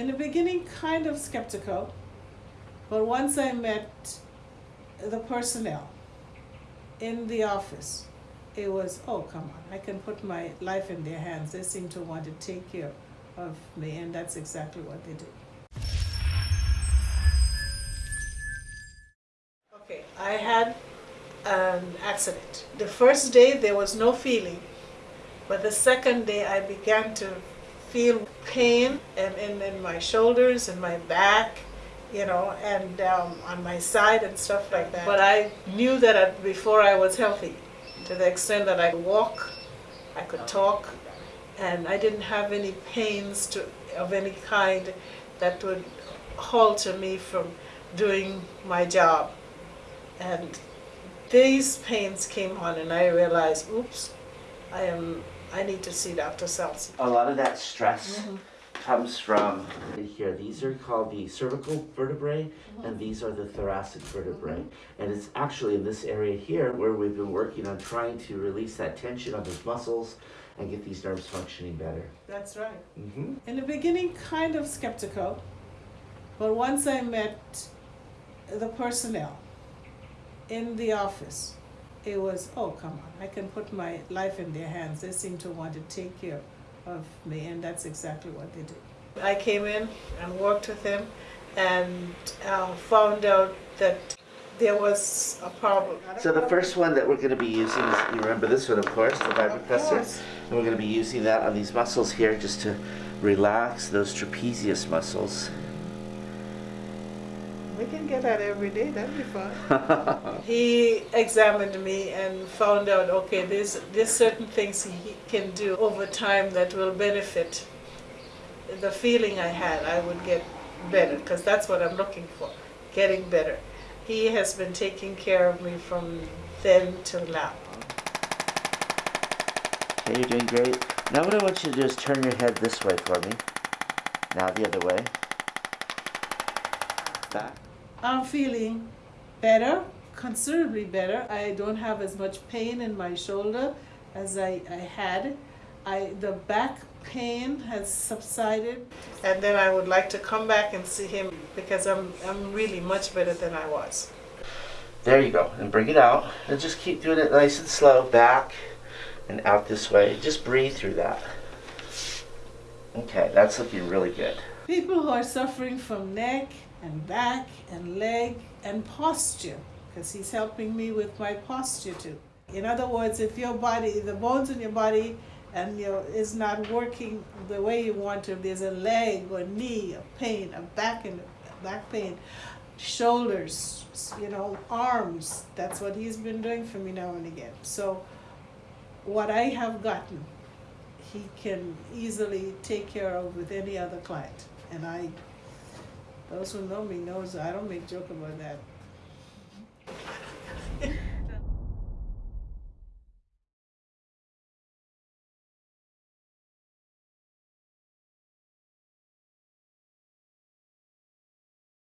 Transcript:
In the beginning, kind of skeptical, but once I met the personnel in the office, it was, oh, come on, I can put my life in their hands. They seem to want to take care of me, and that's exactly what they do. Okay, I had an accident. The first day there was no feeling, but the second day I began to feel pain and in, in my shoulders and my back, you know, and um, on my side and stuff like that. But I knew that I, before I was healthy, to the extent that I could walk, I could talk, and I didn't have any pains to, of any kind that would halter me from doing my job. And these pains came on and I realized, oops, I am, I need to see Dr. Seltz. A lot of that stress mm-hmm. comes from here. These are called the cervical vertebrae, mm-hmm. and these are the thoracic vertebrae. Mm-hmm. And it's actually in this area here where we've been working on trying to release that tension on those muscles and get these nerves functioning better. That's right. Mm-hmm. In the beginning, kind of skeptical, but once I met the personnel in the office, it was, oh, come on, I can put my life in their hands. They seem to want to take care of me, and that's exactly what they do. I came in and worked with him and uh, found out that there was a problem. So the first one that we're going to be using is, you remember this one, of course, the vibropressor. And we're going to be using that on these muscles here just to relax those trapezius muscles. We can get that every day, that'd be fun. he examined me and found out, okay, there's, there's certain things he can do over time that will benefit the feeling I had, I would get better, because that's what I'm looking for, getting better. He has been taking care of me from then till now. Okay, you're doing great. Now what I want you to do is turn your head this way for me. Now the other way. Back. I'm feeling better, considerably better. I don't have as much pain in my shoulder as I, I had. I, the back pain has subsided. And then I would like to come back and see him because I'm, I'm really much better than I was. There you go. And bring it out. And just keep doing it nice and slow. Back and out this way. Just breathe through that. Okay, that's looking really good. People who are suffering from neck and back and leg and posture, because he's helping me with my posture too. In other words, if your body, the bones in your body and your is not working the way you want to, there's a leg or knee, a pain, a back and back pain, shoulders, you know, arms. That's what he's been doing for me now and again. So what I have gotten, he can easily take care of with any other client. And I those who know me knows I don't make joke about that.